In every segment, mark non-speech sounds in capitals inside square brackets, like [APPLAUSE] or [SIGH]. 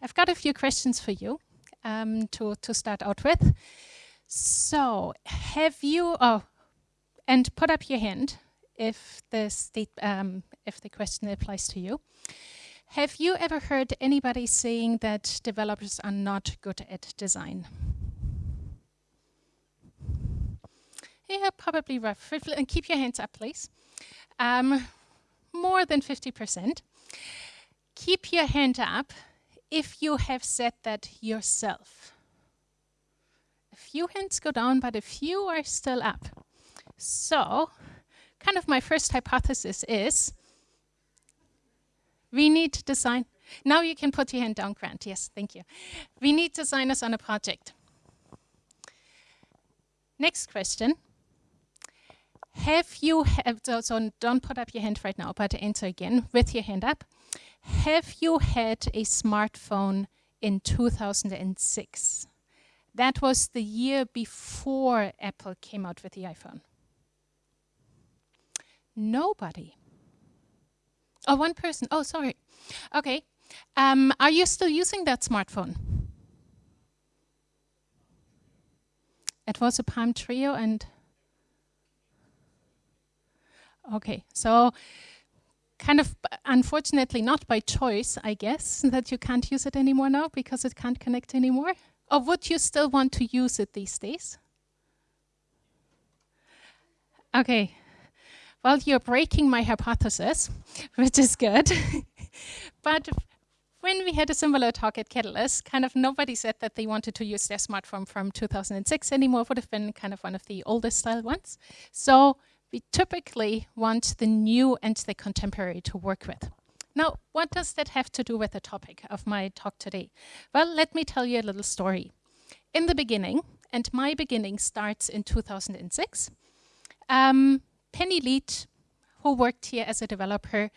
I've got a few questions for you um, to, to start out with. So, have you, oh, and put up your hand if the, state, um, if the question applies to you. Have you ever heard anybody saying that developers are not good at design? Yeah, probably rough. And keep your hands up, please. Um, more than 50%. Keep your hand up if you have said that yourself. A few hands go down, but a few are still up. So, kind of my first hypothesis is we need to design. Now you can put your hand down, Grant. Yes, thank you. We need designers on a project. Next question. Have you, have, so, so don't put up your hand right now, but answer again with your hand up. Have you had a smartphone in 2006? That was the year before Apple came out with the iPhone. Nobody. Oh, one person. Oh, sorry. Okay. Um, are you still using that smartphone? It was a Palm Treo and... Okay, so kind of unfortunately not by choice, I guess, [LAUGHS] that you can't use it anymore now because it can't connect anymore. Or would you still want to use it these days? Okay, well, you're breaking my hypothesis, [LAUGHS] which is good. [LAUGHS] but when we had a similar talk at Catalyst, kind of nobody said that they wanted to use their smartphone from 2006 anymore. It would have been kind of one of the oldest style ones. So we typically want the new and the contemporary to work with. Now, what does that have to do with the topic of my talk today? Well, let me tell you a little story. In the beginning, and my beginning starts in 2006, um, Penny Leach, who worked here as a developer,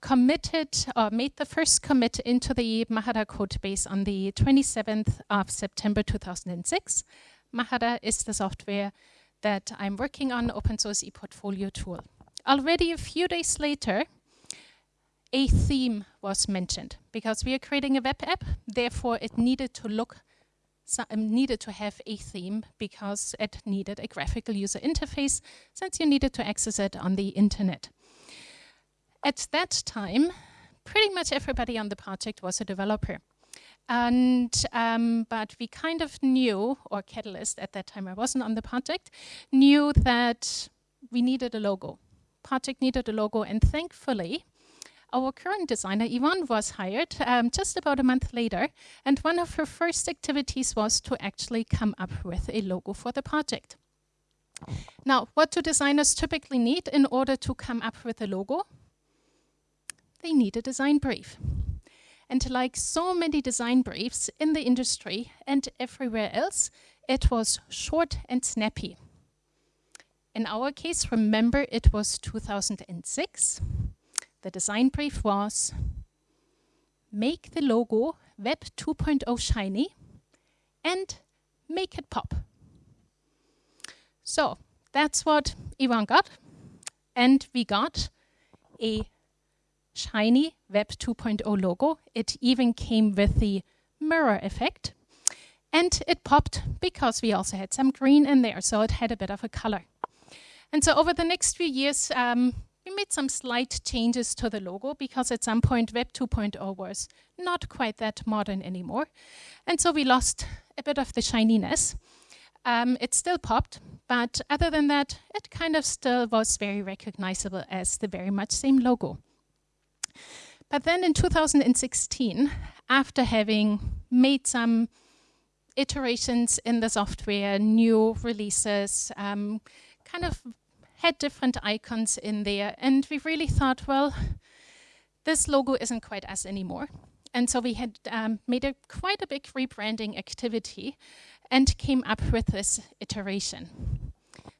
committed or made the first commit into the Mahara code base on the 27th of September 2006. Mahara is the software that I'm working on, open source ePortfolio tool. Already a few days later, a theme was mentioned because we are creating a web app, therefore it needed to look um, needed to have a theme because it needed a graphical user interface since you needed to access it on the internet. At that time, pretty much everybody on the project was a developer. And, um, but we kind of knew, or Catalyst at that time, I wasn't on the project, knew that we needed a logo. Project needed a logo, and thankfully, our current designer, Yvonne, was hired um, just about a month later, and one of her first activities was to actually come up with a logo for the project. Now, what do designers typically need in order to come up with a logo? They need a design brief. And like so many design briefs in the industry and everywhere else, it was short and snappy. In our case, remember it was 2006. The design brief was make the logo Web 2.0 shiny and make it pop. So that's what Ivan got. And we got a shiny Web 2.0 logo. It even came with the mirror effect. And it popped because we also had some green in there, so it had a bit of a color. And so over the next few years, um, we made some slight changes to the logo because at some point Web 2.0 was not quite that modern anymore. And so we lost a bit of the shininess. Um, it still popped, but other than that, it kind of still was very recognizable as the very much same logo. But then in 2016, after having made some iterations in the software, new releases, um, kind of had different icons in there. And we really thought, well, this logo isn't quite us anymore. And so we had um, made a quite a big rebranding activity and came up with this iteration.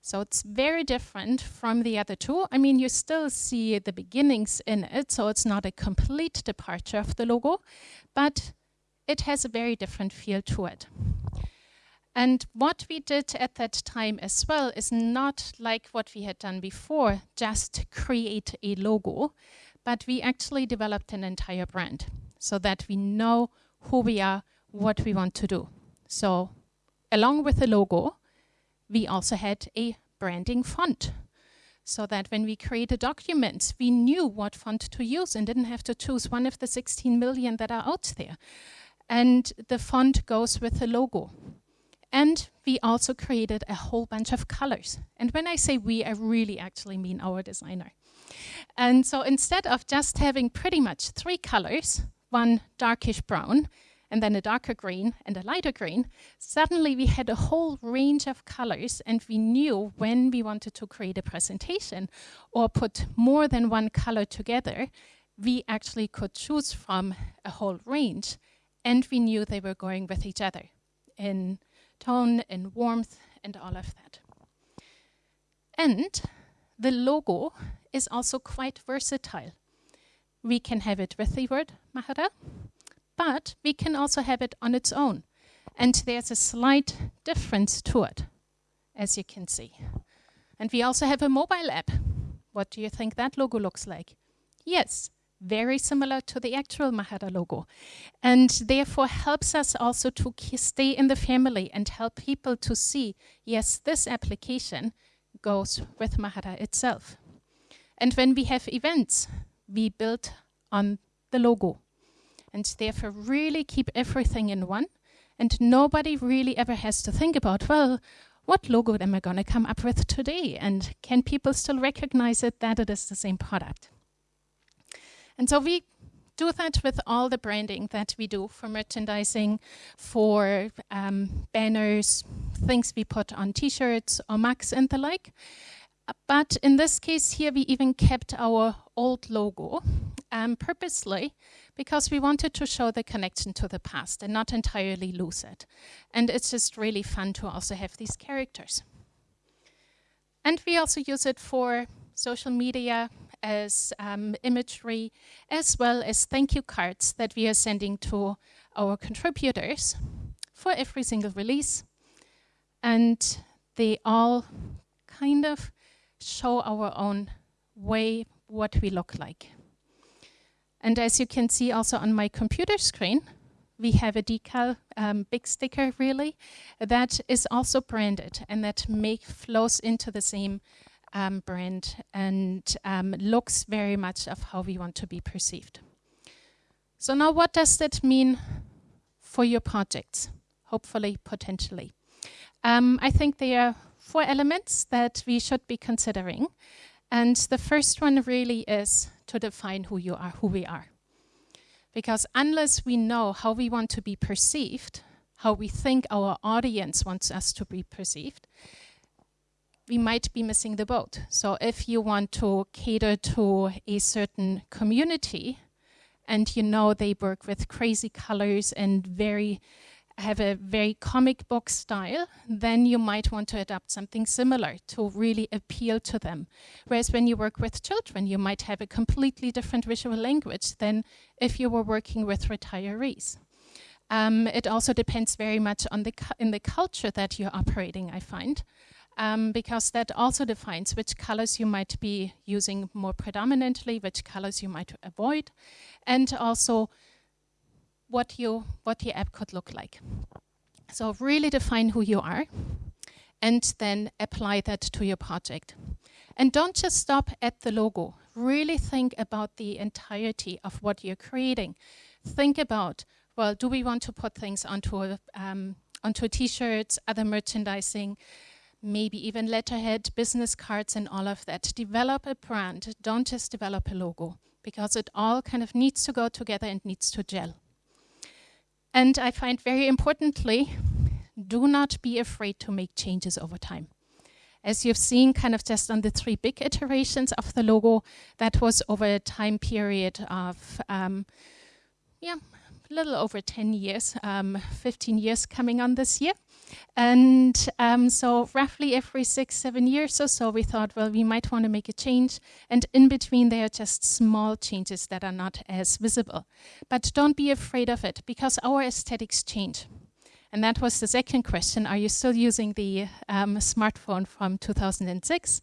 So it's very different from the other two. I mean, you still see the beginnings in it, so it's not a complete departure of the logo, but it has a very different feel to it. And what we did at that time as well is not like what we had done before, just create a logo, but we actually developed an entire brand so that we know who we are, what we want to do. So along with the logo, we also had a branding font so that when we created documents, we knew what font to use and didn't have to choose one of the 16 million that are out there. And the font goes with the logo. And we also created a whole bunch of colors. And when I say we, I really actually mean our designer. And so instead of just having pretty much three colors, one darkish brown, and then a darker green and a lighter green, suddenly we had a whole range of colors and we knew when we wanted to create a presentation or put more than one color together, we actually could choose from a whole range and we knew they were going with each other in tone, in warmth, and all of that. And the logo is also quite versatile. We can have it with the word Mahara, but we can also have it on its own. And there's a slight difference to it, as you can see. And we also have a mobile app. What do you think that logo looks like? Yes, very similar to the actual Mahara logo. And therefore helps us also to stay in the family and help people to see, yes, this application goes with Mahara itself. And when we have events, we build on the logo and therefore really keep everything in one. And nobody really ever has to think about, well, what logo am I going to come up with today? And can people still recognize it that it is the same product? And so we do that with all the branding that we do for merchandising, for um, banners, things we put on t-shirts or mugs and the like. But in this case here, we even kept our old logo um, purposely because we wanted to show the connection to the past and not entirely lose it. And it's just really fun to also have these characters. And we also use it for social media as um, imagery, as well as thank you cards that we are sending to our contributors for every single release. And they all kind of show our own way what we look like. And as you can see also on my computer screen, we have a decal, um, big sticker really, that is also branded and that make flows into the same um, brand and um, looks very much of how we want to be perceived. So now what does that mean for your projects? Hopefully, potentially. Um, I think there are four elements that we should be considering. And the first one really is to define who you are, who we are. Because unless we know how we want to be perceived, how we think our audience wants us to be perceived, we might be missing the boat. So if you want to cater to a certain community and you know they work with crazy colors and very have a very comic book style, then you might want to adopt something similar to really appeal to them. Whereas when you work with children, you might have a completely different visual language than if you were working with retirees. Um, it also depends very much on the in the culture that you're operating, I find. Um, because that also defines which colors you might be using more predominantly, which colors you might avoid, and also what, you, what your app could look like. So really define who you are and then apply that to your project. And don't just stop at the logo. Really think about the entirety of what you're creating. Think about, well, do we want to put things onto um, onto t-shirts, other merchandising, maybe even letterhead, business cards and all of that. Develop a brand, don't just develop a logo because it all kind of needs to go together and needs to gel. And I find very importantly, do not be afraid to make changes over time. As you've seen kind of just on the three big iterations of the logo, that was over a time period of, um, yeah, little over 10 years, um, 15 years coming on this year. And um, so roughly every six, seven years or so, we thought, well, we might want to make a change. And in between, there are just small changes that are not as visible. But don't be afraid of it, because our aesthetics change. And that was the second question. Are you still using the um, smartphone from 2006?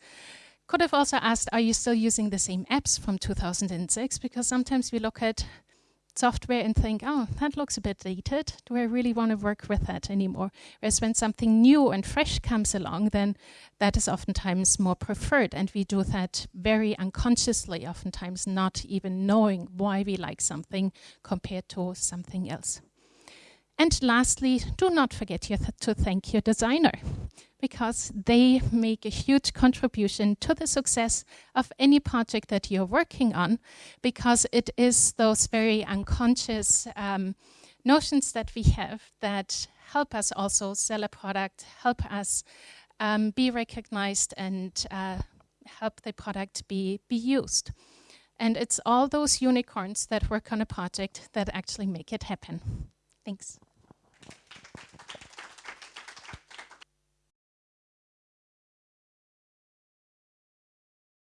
Could have also asked, are you still using the same apps from 2006? Because sometimes we look at software and think, oh, that looks a bit dated. Do I really want to work with that anymore? Whereas when something new and fresh comes along, then that is oftentimes more preferred. And we do that very unconsciously, oftentimes not even knowing why we like something compared to something else. And lastly, do not forget to thank your designer because they make a huge contribution to the success of any project that you're working on because it is those very unconscious um, notions that we have that help us also sell a product, help us um, be recognized and uh, help the product be, be used. And it's all those unicorns that work on a project that actually make it happen. Thanks.